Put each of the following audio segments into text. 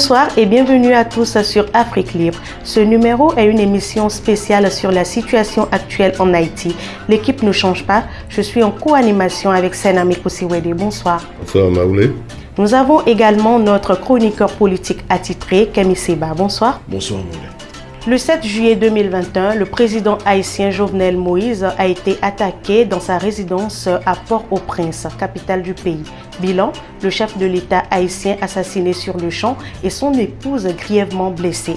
Bonsoir et bienvenue à tous sur Afrique Libre. Ce numéro est une émission spéciale sur la situation actuelle en Haïti. L'équipe ne change pas. Je suis en co-animation avec Senami Kosiwede. Bonsoir. Bonsoir Maoulé. Nous avons également notre chroniqueur politique attitré, Kemi Seba. Bonsoir. Bonsoir Maoulé. Le 7 juillet 2021, le président haïtien Jovenel Moïse a été attaqué dans sa résidence à Port-au-Prince, capitale du pays. Bilan, le chef de l'État haïtien assassiné sur le champ et son épouse grièvement blessée.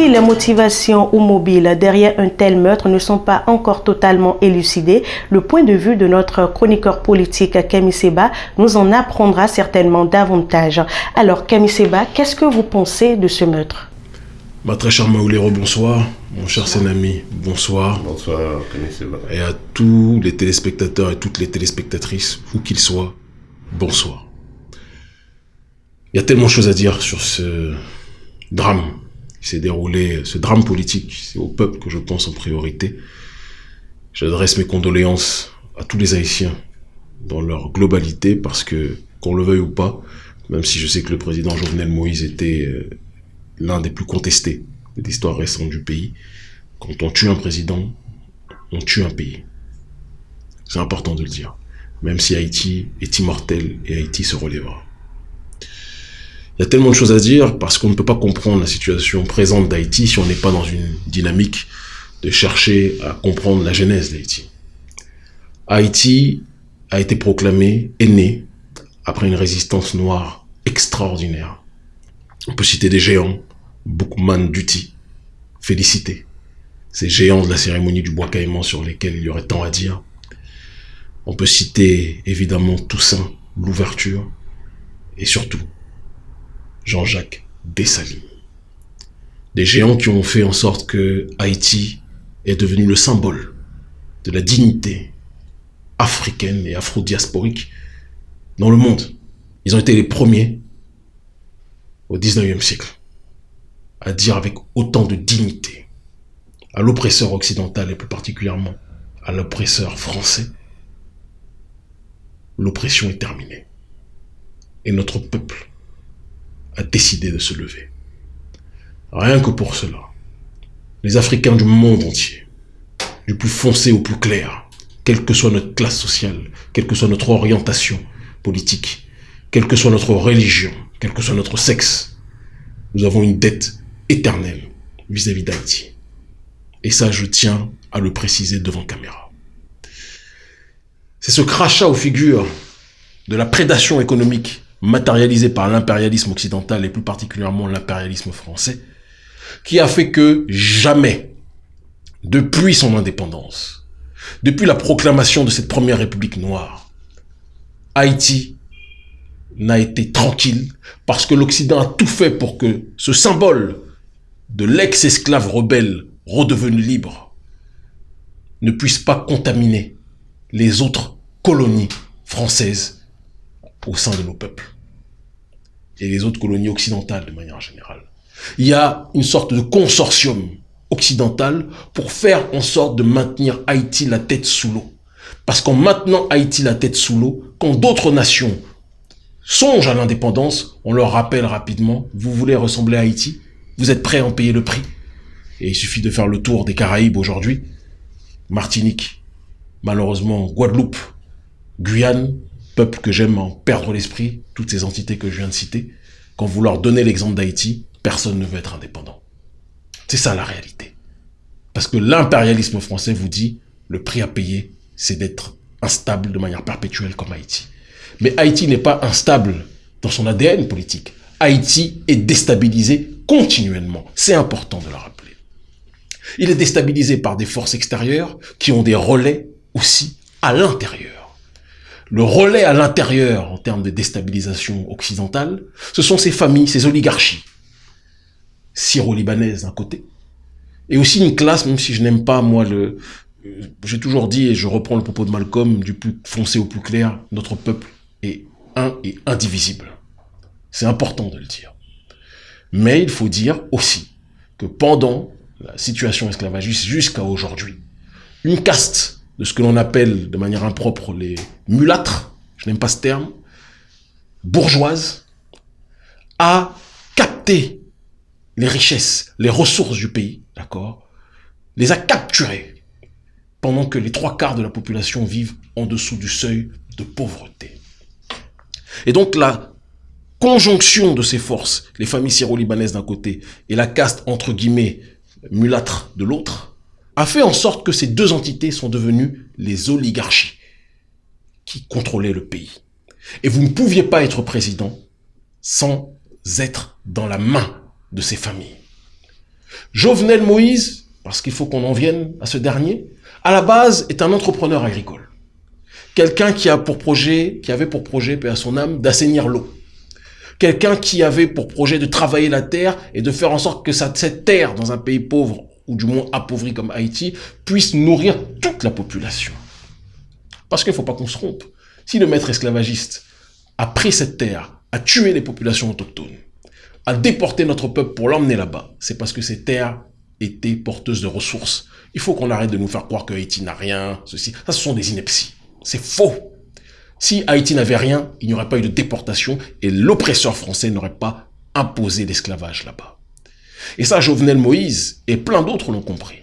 Si les motivations ou mobiles derrière un tel meurtre ne sont pas encore totalement élucidées, le point de vue de notre chroniqueur politique Kemi Seba nous en apprendra certainement davantage. Alors Kemi Seba, qu'est-ce que vous pensez de ce meurtre? Ma très chère Maoulero, bonsoir. Mon cher Senami, bonsoir. Bonsoir Kemi Seba. Et à tous les téléspectateurs et toutes les téléspectatrices, où qu'ils soient, bonsoir. Il y a tellement de choses à dire sur ce drame qui s'est déroulé, ce drame politique, c'est au peuple que je pense en priorité. J'adresse mes condoléances à tous les Haïtiens dans leur globalité parce que, qu'on le veuille ou pas, même si je sais que le président Jovenel Moïse était euh, l'un des plus contestés de l'histoire récente du pays, quand on tue un président, on tue un pays. C'est important de le dire. Même si Haïti est immortel et Haïti se relèvera. Il y a tellement de choses à dire parce qu'on ne peut pas comprendre la situation présente d'Haïti si on n'est pas dans une dynamique de chercher à comprendre la genèse d'Haïti. Haïti a été proclamé, est né, après une résistance noire extraordinaire. On peut citer des géants, Boukman Duty, félicité. Ces géants de la cérémonie du bois caïman sur lesquels il y aurait tant à dire. On peut citer évidemment Toussaint, l'ouverture, et surtout Jean-Jacques Dessalines. Des géants qui ont fait en sorte que Haïti est devenu le symbole de la dignité africaine et afro-diasporique dans le monde. Ils ont été les premiers au 19e siècle à dire avec autant de dignité à l'oppresseur occidental et plus particulièrement à l'oppresseur français, l'oppression est terminée. Et notre peuple a décidé de se lever. Rien que pour cela, les Africains du monde entier, du plus foncé au plus clair, quelle que soit notre classe sociale, quelle que soit notre orientation politique, quelle que soit notre religion, quel que soit notre sexe, nous avons une dette éternelle vis-à-vis d'Haïti. Et ça, je tiens à le préciser devant caméra. C'est ce crachat aux figures de la prédation économique matérialisé par l'impérialisme occidental et plus particulièrement l'impérialisme français, qui a fait que jamais, depuis son indépendance, depuis la proclamation de cette première république noire, Haïti n'a été tranquille parce que l'Occident a tout fait pour que ce symbole de l'ex-esclave rebelle redevenu libre ne puisse pas contaminer les autres colonies françaises au sein de nos peuples et les autres colonies occidentales de manière générale. Il y a une sorte de consortium occidental pour faire en sorte de maintenir Haïti la tête sous l'eau. Parce qu'en maintenant Haïti la tête sous l'eau, quand d'autres nations songent à l'indépendance, on leur rappelle rapidement, vous voulez ressembler à Haïti Vous êtes prêts à en payer le prix Et il suffit de faire le tour des Caraïbes aujourd'hui. Martinique, malheureusement Guadeloupe, Guyane, que j'aime en perdre l'esprit, toutes ces entités que je viens de citer, quand vous leur donnez l'exemple d'Haïti, personne ne veut être indépendant. C'est ça la réalité. Parce que l'impérialisme français vous dit, le prix à payer, c'est d'être instable de manière perpétuelle comme Haïti. Mais Haïti n'est pas instable dans son ADN politique. Haïti est déstabilisé continuellement. C'est important de le rappeler. Il est déstabilisé par des forces extérieures qui ont des relais aussi à l'intérieur le relais à l'intérieur en termes de déstabilisation occidentale, ce sont ces familles, ces oligarchies syro-libanaises d'un côté, et aussi une classe, même si je n'aime pas, moi, le... J'ai toujours dit, et je reprends le propos de Malcolm, du plus foncé au plus clair, notre peuple est un et indivisible. C'est important de le dire. Mais il faut dire aussi que pendant la situation esclavagiste jusqu'à aujourd'hui, une caste de ce que l'on appelle de manière impropre les mulâtres, je n'aime pas ce terme, bourgeoise a capté les richesses, les ressources du pays, d'accord Les a capturées pendant que les trois quarts de la population vivent en dessous du seuil de pauvreté. Et donc la conjonction de ces forces, les familles syro-libanaises d'un côté et la caste entre guillemets mulâtre de l'autre, a fait en sorte que ces deux entités sont devenues les oligarchies qui contrôlaient le pays. Et vous ne pouviez pas être président sans être dans la main de ces familles. Jovenel Moïse, parce qu'il faut qu'on en vienne à ce dernier, à la base est un entrepreneur agricole. Quelqu'un qui a pour projet, qui avait pour projet, paix à son âme, d'assainir l'eau. Quelqu'un qui avait pour projet de travailler la terre et de faire en sorte que cette terre, dans un pays pauvre, ou du moins appauvri comme Haïti, puisse nourrir toute la population. Parce qu'il ne faut pas qu'on se trompe. Si le maître esclavagiste a pris cette terre, a tué les populations autochtones, a déporté notre peuple pour l'emmener là-bas, c'est parce que ces terres étaient porteuses de ressources. Il faut qu'on arrête de nous faire croire que Haïti n'a rien, ceci. Ça, ce sont des inepties. C'est faux. Si Haïti n'avait rien, il n'y aurait pas eu de déportation et l'oppresseur français n'aurait pas imposé l'esclavage là-bas. Et ça, Jovenel Moïse et plein d'autres l'ont compris.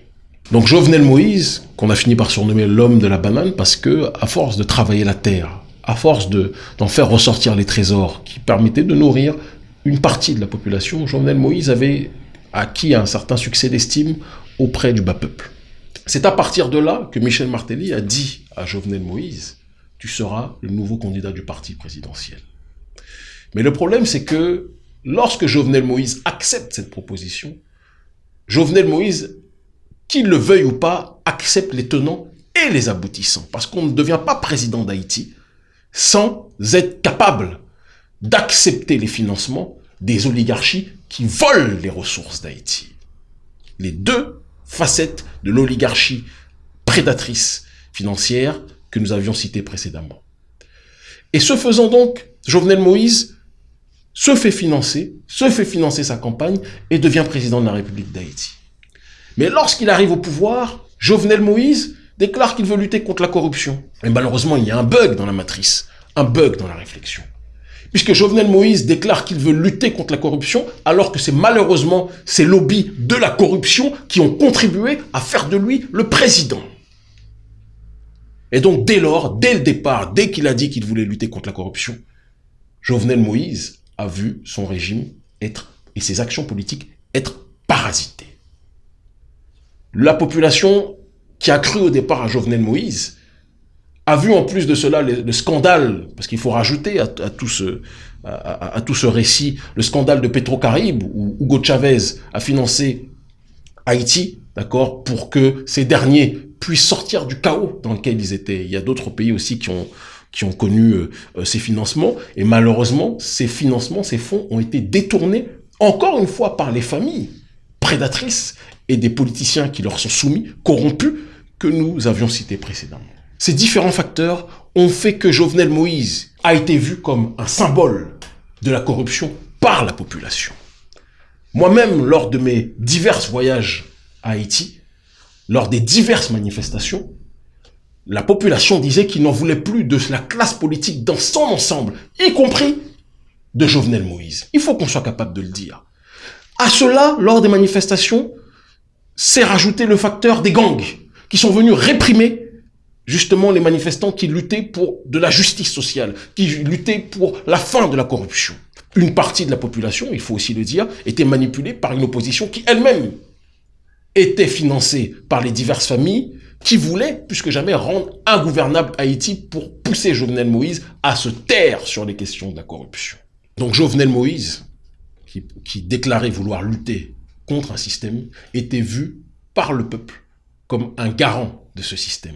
Donc Jovenel Moïse, qu'on a fini par surnommer l'homme de la banane, parce que à force de travailler la terre, à force d'en faire ressortir les trésors qui permettaient de nourrir une partie de la population, Jovenel Moïse avait acquis un certain succès d'estime auprès du bas peuple. C'est à partir de là que Michel Martelly a dit à Jovenel Moïse, tu seras le nouveau candidat du parti présidentiel. Mais le problème, c'est que lorsque Jovenel Moïse accepte cette proposition, Jovenel Moïse qu'il le veuille ou pas, accepte les tenants et les aboutissants. Parce qu'on ne devient pas président d'Haïti sans être capable d'accepter les financements des oligarchies qui volent les ressources d'Haïti. Les deux facettes de l'oligarchie prédatrice financière que nous avions citées précédemment. Et ce faisant donc, Jovenel Moïse se fait financer, se fait financer sa campagne et devient président de la République d'Haïti. Mais lorsqu'il arrive au pouvoir, Jovenel Moïse déclare qu'il veut lutter contre la corruption. Et malheureusement, il y a un bug dans la matrice, un bug dans la réflexion. Puisque Jovenel Moïse déclare qu'il veut lutter contre la corruption, alors que c'est malheureusement ces lobbies de la corruption qui ont contribué à faire de lui le président. Et donc, dès lors, dès le départ, dès qu'il a dit qu'il voulait lutter contre la corruption, Jovenel Moïse a vu son régime être, et ses actions politiques être parasitées la population qui a cru au départ à Jovenel Moïse a vu en plus de cela le, scandale, parce qu'il faut rajouter à, tout ce, à, tout ce récit, le scandale de Petro-Caraïbes, où Hugo Chavez a financé Haïti, d'accord, pour que ces derniers puissent sortir du chaos dans lequel ils étaient. Il y a d'autres pays aussi qui ont, qui ont connu euh, ces financements, et malheureusement, ces financements, ces fonds ont été détournés, encore une fois, par les familles prédatrices et des politiciens qui leur sont soumis, corrompus, que nous avions cités précédemment. Ces différents facteurs ont fait que Jovenel Moïse a été vu comme un symbole de la corruption par la population. Moi-même, lors de mes divers voyages à Haïti, lors des diverses manifestations, la population disait qu'il n'en voulait plus de la classe politique dans son ensemble, y compris de Jovenel Moïse. Il faut qu'on soit capable de le dire. À cela, lors des manifestations, c'est rajouter le facteur des gangs qui sont venus réprimer justement les manifestants qui luttaient pour de la justice sociale, qui luttaient pour la fin de la corruption. Une partie de la population, il faut aussi le dire, était manipulée par une opposition qui elle-même était financée par les diverses familles qui voulaient, plus que jamais, rendre ingouvernable Haïti pour pousser Jovenel Moïse à se taire sur les questions de la corruption. Donc Jovenel Moïse, qui déclarait vouloir lutter contre un système était vu par le peuple comme un garant de ce système.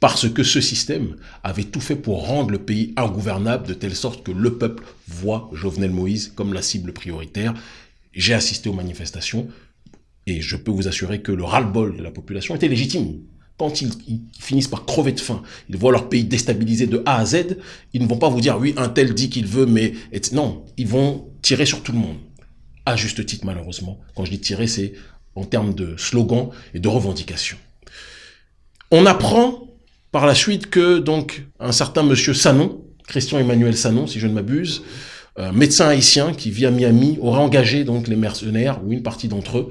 Parce que ce système avait tout fait pour rendre le pays ingouvernable de telle sorte que le peuple voit Jovenel Moïse comme la cible prioritaire. J'ai assisté aux manifestations et je peux vous assurer que le ras-le-bol de la population était légitime. Quand ils, finissent par crever de faim, ils voient leur pays déstabilisé de A à Z, ils ne vont pas vous dire oui, un tel dit qu'il veut, mais non, ils vont tirer sur tout le monde à juste titre malheureusement. Quand je dis tirer, c'est en termes de slogan et de revendication. On apprend par la suite que donc un certain monsieur Sanon, Christian Emmanuel Sanon, si je ne m'abuse, un médecin haïtien qui vit à Miami, aurait engagé donc les mercenaires, ou une partie d'entre eux,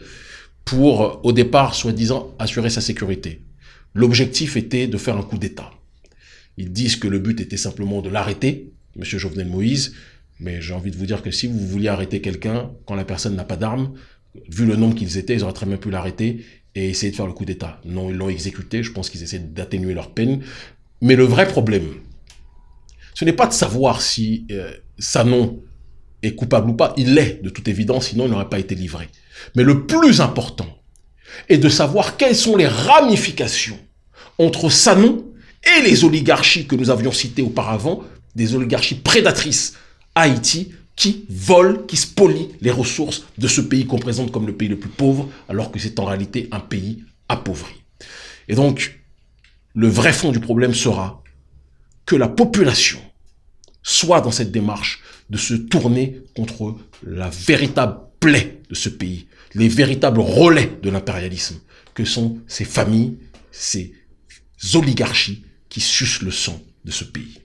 pour, au départ, soi-disant, assurer sa sécurité. L'objectif était de faire un coup d'État. Ils disent que le but était simplement de l'arrêter, M. Jovenel Moïse, mais j'ai envie de vous dire que si vous vouliez arrêter quelqu'un, quand la personne n'a pas d'armes, vu le nombre qu'ils étaient, ils auraient très bien pu l'arrêter et essayer de faire le coup d'État. Non, ils l'ont exécuté, je pense qu'ils essaient d'atténuer leur peine. Mais le vrai problème, ce n'est pas de savoir si euh, Sanon est coupable ou pas. Il l'est, de toute évidence, sinon il n'aurait pas été livré. Mais le plus important est de savoir quelles sont les ramifications entre Sanon et les oligarchies que nous avions citées auparavant, des oligarchies prédatrices Haïti, qui volent, qui spolient les ressources de ce pays qu'on présente comme le pays le plus pauvre, alors que c'est en réalité un pays appauvri. Et donc, le vrai fond du problème sera que la population soit dans cette démarche de se tourner contre la véritable de ce pays, les véritables relais de l'impérialisme, que sont ces familles, ces oligarchies qui sucent le sang de ce pays.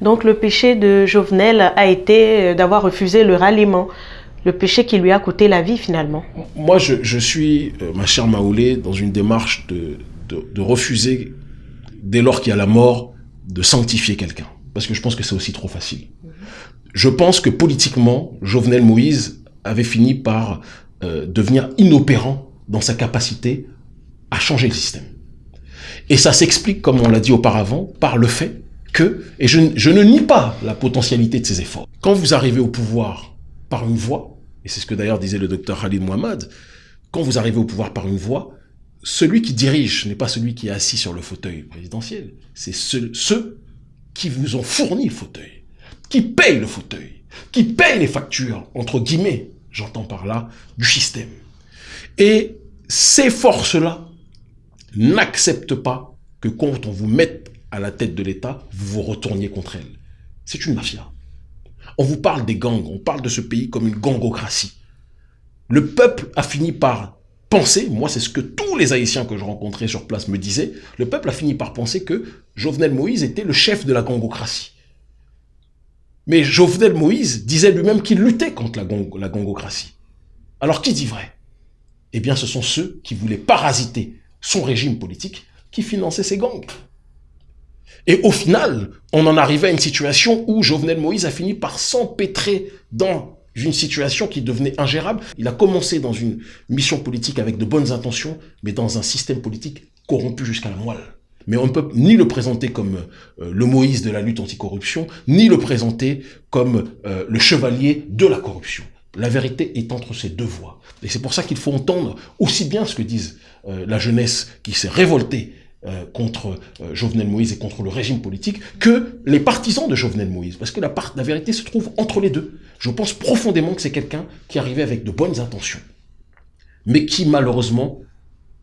Donc le péché de Jovenel a été d'avoir refusé le ralliement, le péché qui lui a coûté la vie finalement. Moi, je, suis, euh, ma chère Maoulé, dans une démarche de, de refuser, dès lors qu'il y a la mort, de sanctifier quelqu'un. Parce que je pense que c'est aussi trop facile. Je pense que politiquement, Jovenel Moïse avait fini par euh, devenir inopérant dans sa capacité à changer le système. Et ça s'explique, comme on l'a dit auparavant, par le fait que, et je, je, ne nie pas la potentialité de ses efforts, quand vous arrivez au pouvoir par une voie, et c'est ce que d'ailleurs disait le docteur Khalid Mohamed, quand vous arrivez au pouvoir par une voie, celui qui dirige n'est pas celui qui est assis sur le fauteuil présidentiel, c'est ceux qui vous ont fourni le fauteuil, qui payent le fauteuil, qui payent les factures, entre guillemets, j'entends par là, du système. Et ces forces-là n'acceptent pas que quand on vous mette à la tête de l'État, vous vous retourniez contre elles. C'est une mafia. On vous parle des gangs, on parle de ce pays comme une gangocratie. Le peuple a fini par penser, moi c'est ce que tous les Haïtiens que je rencontrais sur place me disaient, le peuple a fini par penser que Jovenel Moïse était le chef de la gangocratie. Mais Jovenel Moïse disait lui-même qu'il luttait contre la, la gangocratie. Alors qui dit vrai? Eh bien ce sont ceux qui voulaient parasiter son régime politique qui finançaient ces gangs. Et au final, on en arrivait à une situation où Jovenel Moïse a fini par s'empêtrer dans une situation qui devenait ingérable. Il a commencé dans une mission politique avec de bonnes intentions, mais dans un système politique corrompu jusqu'à la moelle. Mais on ne peut ni le présenter comme euh, le Moïse de la lutte anticorruption, ni le présenter comme euh, le chevalier de la corruption. La vérité est entre ces deux voies. Et c'est pour ça qu'il faut entendre aussi bien ce que disent euh, la jeunesse qui s'est révoltée contre Jovenel Moïse et contre le régime politique que les partisans de Jovenel Moïse. Parce que la, la vérité se trouve entre les deux. Je pense profondément que c'est quelqu'un qui arrivait avec de bonnes intentions, mais qui malheureusement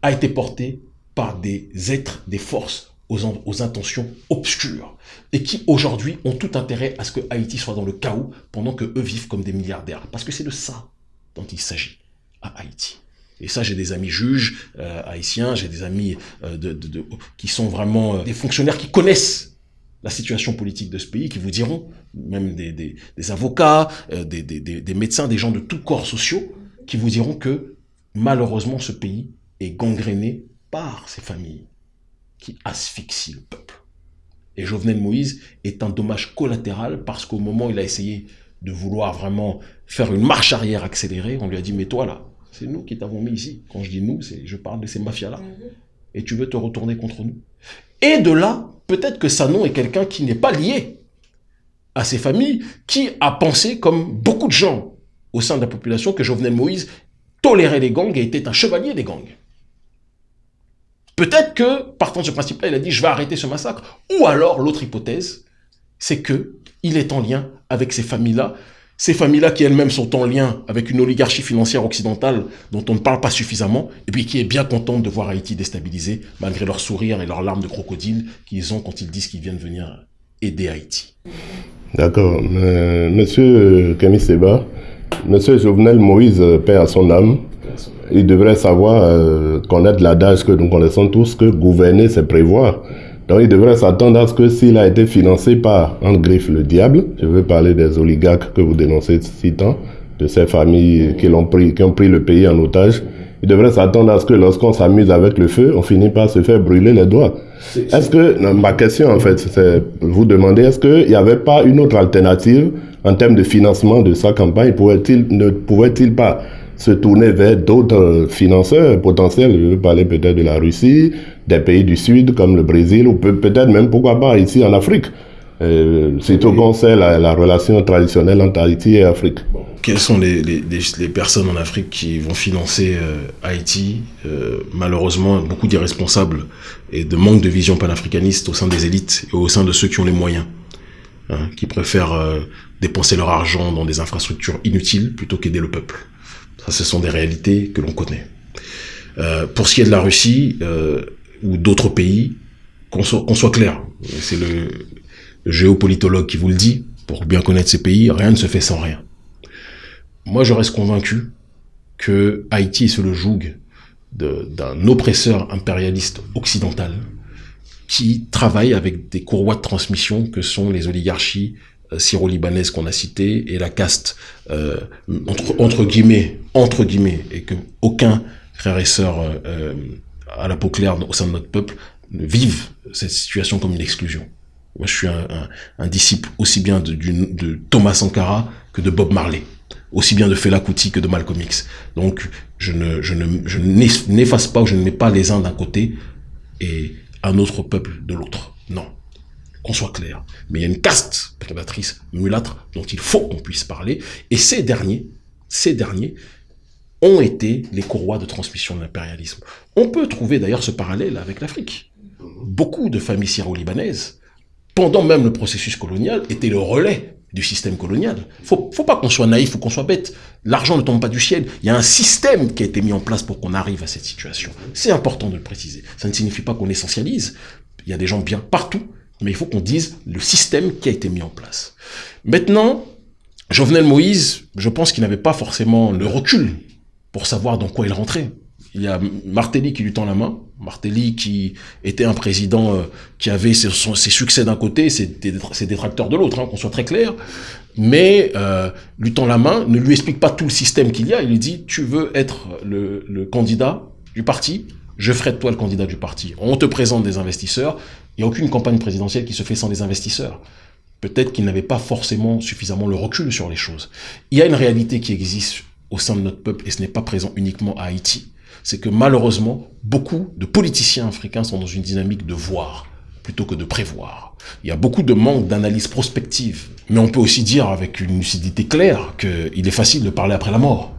a été porté par des êtres, des forces aux, intentions obscures et qui aujourd'hui ont tout intérêt à ce que Haïti soit dans le chaos pendant que eux vivent comme des milliardaires. Parce que c'est de ça dont il s'agit à Haïti. Et ça, j'ai des amis juges euh, haïtiens, j'ai des amis euh, qui sont vraiment euh, des fonctionnaires qui connaissent la situation politique de ce pays, qui vous diront, même des, avocats, des, des, médecins, des gens de tous corps sociaux, qui vous diront que malheureusement ce pays est gangréné par ces familles qui asphyxient le peuple. Et Jovenel Moïse est un dommage collatéral parce qu'au moment où il a essayé de vouloir vraiment faire une marche arrière accélérée, on lui a dit, mais toi là, c'est nous qui t'avons mis ici. Quand je dis nous, je parle de ces mafias-là. Mhm. Et tu veux te retourner contre nous. Et de là, peut-être que Sanon est quelqu'un qui n'est pas lié à ces familles, qui a pensé, comme beaucoup de gens au sein de la population, que Jovenel Moïse tolérait les gangs et était un chevalier des gangs. Peut-être que, partant de ce principe-là, il a dit « je vais arrêter ce massacre ». Ou alors, l'autre hypothèse, c'est que il est en lien avec ces familles-là, ces familles-là qui elles-mêmes sont en lien avec une oligarchie financière occidentale dont on ne parle pas suffisamment, et puis qui est bien contente de voir Haïti déstabilisé, malgré leur sourire et leurs larmes de crocodile qu'ils ont quand ils disent qu'ils viennent venir aider Haïti. D'accord. Euh, monsieur Camille Seba, Monsieur Jovenel Moïse, père à son âme, il devrait savoir euh, connaître l'adage que nous connaissons tous, que gouverner, c'est prévoir. Donc il devrait s'attendre à ce que s'il a été financé par, en griffe, le diable, je veux parler des oligarques que vous dénoncez si tant, de ces familles qui, l'ont pris, qui ont pris le pays en otage, il devrait s'attendre à ce que lorsqu'on s'amuse avec le feu, on finit par se faire brûler les doigts. Est-ce que, ma question en fait, c'est vous demander, est-ce qu'il n'y avait pas une autre alternative en termes de financement de sa campagne? Pouvait-il, ne pouvait-il pas se tourner vers d'autres financeurs potentiels Je veux parler peut-être de la Russie, des pays du Sud comme le Brésil, ou peut-être même, pourquoi pas, ici en Afrique euh, surtout qu'on sait la, la, relation traditionnelle entre Haïti et Afrique. Quelles sont les, les, les, personnes en Afrique qui vont financer euh, Haïti euh, Malheureusement, beaucoup d'irresponsables et de manque de vision panafricaniste au sein des élites et au sein de ceux qui ont les moyens, hein, qui préfèrent euh, dépenser leur argent dans des infrastructures inutiles plutôt qu'aider le peuple? Ça, ce sont des réalités que l'on connaît. Euh, pour ce qui est de la Russie ou d'autres pays, qu'on soit, clair, c'est le géopolitologue qui vous le dit, pour bien connaître ces pays, rien ne se fait sans rien. Moi, je reste convaincu que Haïti est le joug d'un oppresseur impérialiste occidental qui travaille avec des courroies de transmission que sont les oligarchies euh, syro-libanaises qu'on a citées et la caste euh, entre, guillemets entre guillemets et que aucun frère et sœur euh, à la peau claire au sein de notre peuple vivent cette situation comme une exclusion. Moi, je suis un, un, un disciple aussi bien de, de, Thomas Sankara que de Bob Marley, aussi bien de Fela Kuti que de Malcolm X. Donc, je ne, je ne, je n'efface pas ou je ne mets pas les uns d'un côté et un autre peuple de l'autre. Non, qu'on soit clair. Mais il y a une caste prédatrice mulâtre dont il faut qu'on puisse parler. Et ces derniers, ces derniers ont été les courroies de transmission de l'impérialisme. On peut trouver d'ailleurs ce parallèle avec l'Afrique. Beaucoup de familles syro-libanaises pendant même le processus colonial, était le relais du système colonial. Faut, faut pas qu'on soit naïf ou qu'on soit bête. L'argent ne tombe pas du ciel. Il y a un système qui a été mis en place pour qu'on arrive à cette situation. C'est important de le préciser. Ça ne signifie pas qu'on essentialise. Il y a des gens bien partout, mais il faut qu'on dise le système qui a été mis en place. Maintenant, Jovenel Moïse, je pense qu'il n'avait pas forcément le recul pour savoir dans quoi il rentrait. Il y a Martelly qui lui tend la main. Martelly qui était un président euh, qui avait ses, succès d'un côté, ses, ses, détracteurs de l'autre, hein, qu'on soit très clair. Mais euh, lui tend la main, ne lui explique pas tout le système qu'il y a. Il lui dit, tu veux être le, le candidat du parti, je ferai de toi le candidat du parti. On te présente des investisseurs. Il n'y a aucune campagne présidentielle qui se fait sans des investisseurs. Peut-être qu'il n'avait pas forcément suffisamment le recul sur les choses. Il y a une réalité qui existe au sein de notre peuple et ce n'est pas présent uniquement à Haïti c'est que malheureusement, beaucoup de politiciens africains sont dans une dynamique de voir plutôt que de prévoir. Il y a beaucoup de manque d'analyse prospective. Mais on peut aussi dire avec une lucidité claire qu'il est facile de parler après la mort.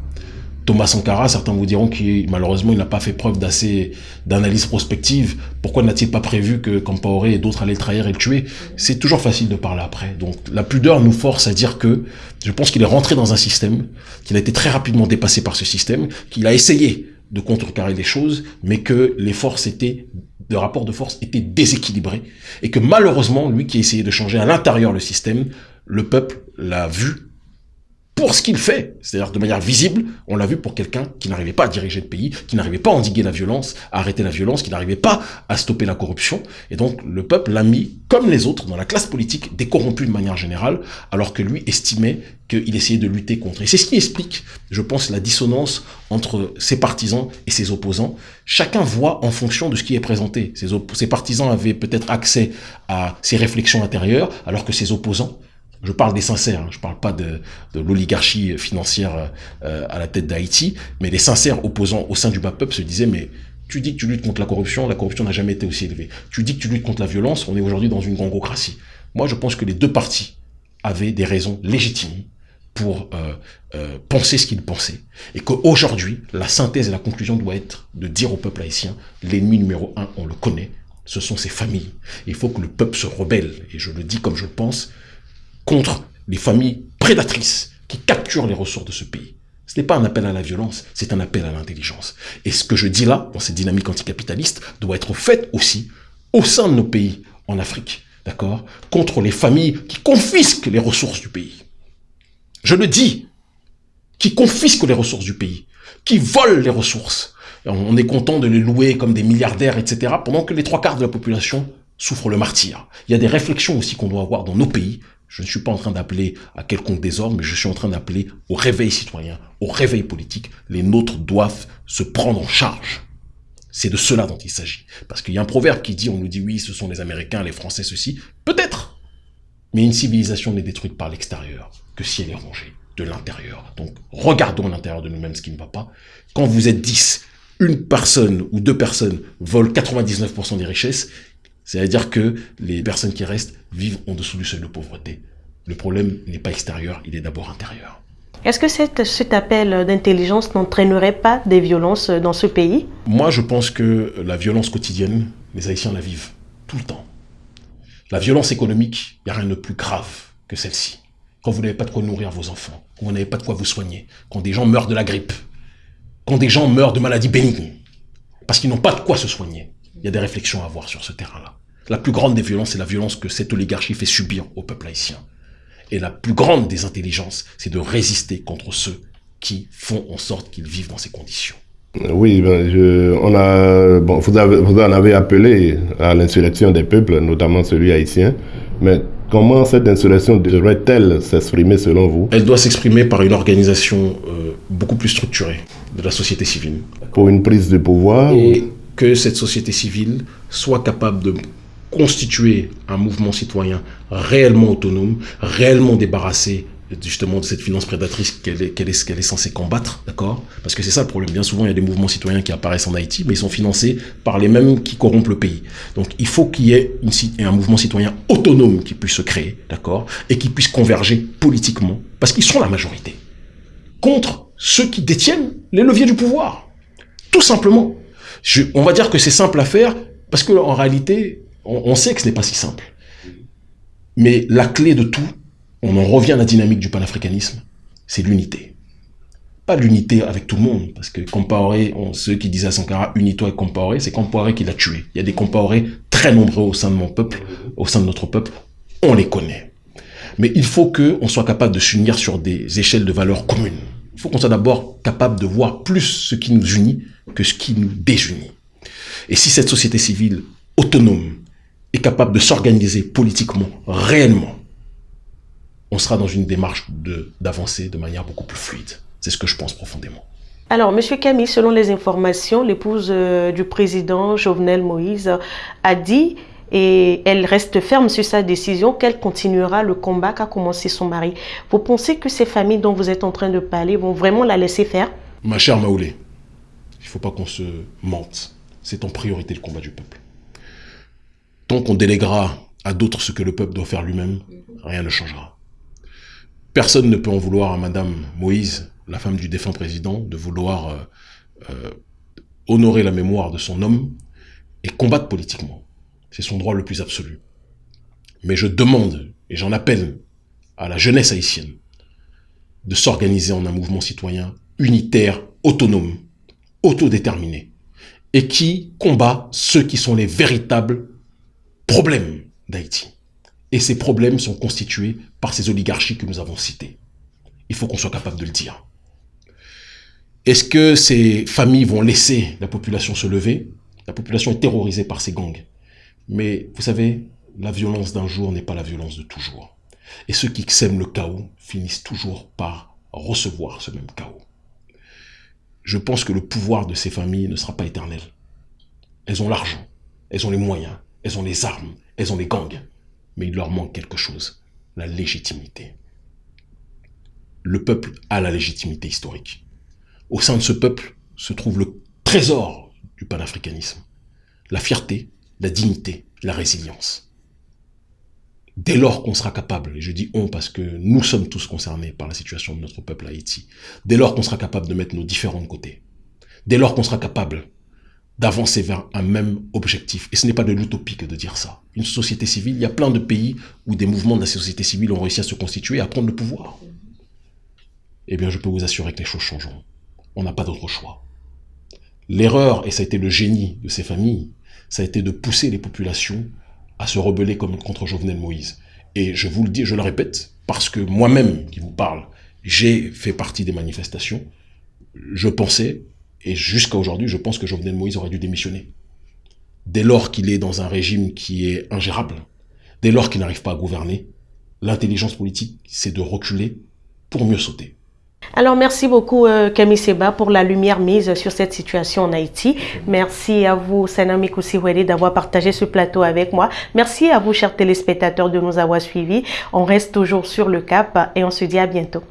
Thomas Sankara, certains vous diront qu'il malheureusement il n'a pas fait preuve d'assez d'analyse prospective. Pourquoi n'a-t-il pas prévu que Campaoré et d'autres allaient le trahir et le tuer? C'est toujours facile de parler après. Donc la pudeur nous force à dire que je pense qu'il est rentré dans un système, qu'il a été très rapidement dépassé par ce système, qu'il a essayé de contrecarrer les choses, mais que les forces étaient, le rapport de force était déséquilibré, et que malheureusement, lui qui a essayé de changer à l'intérieur le système, le peuple l'a vu pour ce qu'il fait, c'est-à-dire de manière visible, on l'a vu pour quelqu'un qui n'arrivait pas à diriger le pays, qui n'arrivait pas à endiguer la violence, à arrêter la violence, qui n'arrivait pas à stopper la corruption. Et donc le peuple l'a mis, comme les autres, dans la classe politique, décorrompue de manière générale, alors que lui estimait qu'il essayait de lutter contre. Et c'est ce qui explique, je pense, la dissonance entre ses partisans et ses opposants. Chacun voit en fonction de ce qui est présenté. Ses, ses partisans avaient peut-être accès à ses réflexions intérieures, alors que ses opposants je parle des sincères, hein. je parle pas de, l'oligarchie financière euh, à la tête d'Haïti, mais les sincères opposants au sein du bas peuple se disaient mais tu dis que tu luttes contre la corruption, la corruption n'a jamais été aussi élevée. Tu dis que tu luttes contre la violence, on est aujourd'hui dans une gangocratie. Moi, je pense que les deux partis avaient des raisons légitimes pour euh, euh, penser ce qu'ils pensaient. Et qu'aujourd'hui, la synthèse et la conclusion doit être de dire au peuple haïtien, l'ennemi numéro un, on le connaît, ce sont ses familles. Il faut que le peuple se rebelle. Et je le dis comme je le pense, contre les familles prédatrices qui capturent les ressources de ce pays. Ce n'est pas un appel à la violence, c'est un appel à l'intelligence. Et ce que je dis là, dans cette dynamique anticapitaliste, doit être fait aussi au sein de nos pays en Afrique, d'accord Contre les familles qui confisquent les ressources du pays. Je le dis, qui confisquent les ressources du pays, qui volent les ressources. On est content de les louer comme des milliardaires, etc., pendant que les trois quarts de la population souffre le martyr. Il y a des réflexions aussi qu'on doit avoir dans nos pays. Je ne suis pas en train d'appeler à quelconque désordre, mais je suis en train d'appeler au réveil citoyen, au réveil politique. Les nôtres doivent se prendre en charge. C'est de cela dont il s'agit. Parce qu'il y a un proverbe qui dit, on nous dit oui, ce sont les Américains, les Français, ceci. Peut-être. Mais une civilisation n'est détruite par l'extérieur que si elle est rongée de l'intérieur. Donc, regardons l'intérieur de nous-mêmes ce qui ne va pas. Quand vous êtes 10, une personne ou deux personnes volent 99% des richesses, c'est-à-dire que les personnes qui restent vivent en dessous du seuil de pauvreté. Le problème n'est pas extérieur, il est d'abord intérieur. Est-ce que cette, cet appel d'intelligence n'entraînerait pas des violences dans ce pays? Moi, je pense que la violence quotidienne, les Haïtiens la vivent tout le temps. La violence économique, il n'y a rien de plus grave que celle-ci. Quand vous n'avez pas de quoi nourrir vos enfants, quand vous n'avez pas de quoi vous soigner, quand des gens meurent de la grippe, quand des gens meurent de maladies bénignes, parce qu'ils n'ont pas de quoi se soigner. Il y a des réflexions à avoir sur ce terrain-là. La plus grande des violences, c'est la violence que cette oligarchie fait subir au peuple haïtien. Et la plus grande des intelligences, c'est de résister contre ceux qui font en sorte qu'ils vivent dans ces conditions. Oui, ben, je, on a, bon, vous, avez, vous en avez appelé à l'insurrection des peuples, notamment celui haïtien, mais comment cette insurrection devrait-elle s'exprimer selon vous? Elle doit s'exprimer par une organisation euh, beaucoup plus structurée de la société civile. Pour une prise de pouvoir Et que cette société civile soit capable de constituer un mouvement citoyen réellement autonome, réellement débarrassé justement de cette finance prédatrice qu'elle est, est, est censée combattre, d'accord? Parce que c'est ça le problème. Bien souvent, il y a des mouvements citoyens qui apparaissent en Haïti, mais ils sont financés par les mêmes qui corrompent le pays. Donc, il faut qu'il y ait un mouvement citoyen autonome qui puisse se créer, d'accord? Et qui puisse converger politiquement, parce qu'ils sont la majorité, contre ceux qui détiennent les leviers du pouvoir. Tout simplement. On va dire que c'est simple à faire, parce que en réalité, on, sait que ce n'est pas si simple. Mais la clé de tout, on en revient à la dynamique du panafricanisme, c'est l'unité. Pas l'unité avec tout le monde, parce que Compaoré, ceux qui disaient à Sankara, unis-toi avec Compaoré, c'est Compaoré qui l'a tué. Il y a des Compaoré très nombreux au sein de mon peuple, au sein de notre peuple, on les connaît. Mais il faut qu'on soit capable de s'unir sur des échelles de valeurs communes. Il faut qu'on soit d'abord capable de voir plus ce qui nous unit que ce qui nous désunit. Et si cette société civile autonome est capable de s'organiser politiquement, réellement, on sera dans une démarche d'avancer de, de manière beaucoup plus fluide. C'est ce que je pense profondément. Alors, Monsieur Camille, selon les informations, l'épouse euh, du président Jovenel Moïse a dit et elle reste ferme sur sa décision qu'elle continuera le combat qu'a commencé son mari. Vous pensez que ces familles dont vous êtes en train de parler vont vraiment la laisser faire? Ma chère Maoulé, il ne faut pas qu'on se mente. C'est en priorité le combat du peuple. Tant qu'on déléguera à d'autres ce que le peuple doit faire lui-même, rien ne changera. Personne ne peut en vouloir à Madame Moïse, la femme du défunt président, de vouloir euh, euh, honorer la mémoire de son homme et combattre politiquement. C'est son droit le plus absolu. Mais je demande, et j'en appelle à la jeunesse haïtienne, de s'organiser en un mouvement citoyen unitaire, autonome, autodéterminé, et qui combat ceux qui sont les véritables problèmes d'Haïti. Et ces problèmes sont constitués par ces oligarchies que nous avons citées. Il faut qu'on soit capable de le dire. Est-ce que ces familles vont laisser la population se lever? La population est terrorisée par ces gangs. Mais vous savez, la violence d'un jour n'est pas la violence de toujours. Et ceux qui sèment le chaos finissent toujours par recevoir ce même chaos. Je pense que le pouvoir de ces familles ne sera pas éternel. Elles ont l'argent, elles ont les moyens, elles ont les armes, elles ont les gangs. Mais il leur manque quelque chose, la légitimité. Le peuple a la légitimité historique. Au sein de ce peuple se trouve le trésor du panafricanisme, la fierté, la dignité, la résilience. Dès lors qu'on sera capable, et je dis on parce que nous sommes tous concernés par la situation de notre peuple Haïti, dès lors qu'on sera capable de mettre nos différents de côté, dès lors qu'on sera capable d'avancer vers un même objectif. Et ce n'est pas de l'utopie que de dire ça. Une société civile, il y a plein de pays où des mouvements de la société civile ont réussi à se constituer à prendre le pouvoir. Eh bien, je peux vous assurer que les choses changeront. On n'a pas d'autre choix. L'erreur, et ça a été le génie de ces familles, ça a été de pousser les populations à se rebeller comme contre Jovenel Moïse. Et je vous le dis, je le répète, parce que moi-même qui vous parle, j'ai fait partie des manifestations, je pensais, et jusqu'à aujourd'hui, je pense que Jovenel Moïse aurait dû démissionner. dès lors qu'il est dans un régime qui est ingérable, dès lors qu'il n'arrive pas à gouverner, l'intelligence politique, c'est de reculer pour mieux sauter. Alors, merci beaucoup, euh, Camille Seba, pour la lumière mise sur cette situation en Haïti. Merci à vous, Sanami Koussiwede, d'avoir partagé ce plateau avec moi. Merci à vous, chers téléspectateurs, de nous avoir suivis. On reste toujours sur le cap et on se dit à bientôt.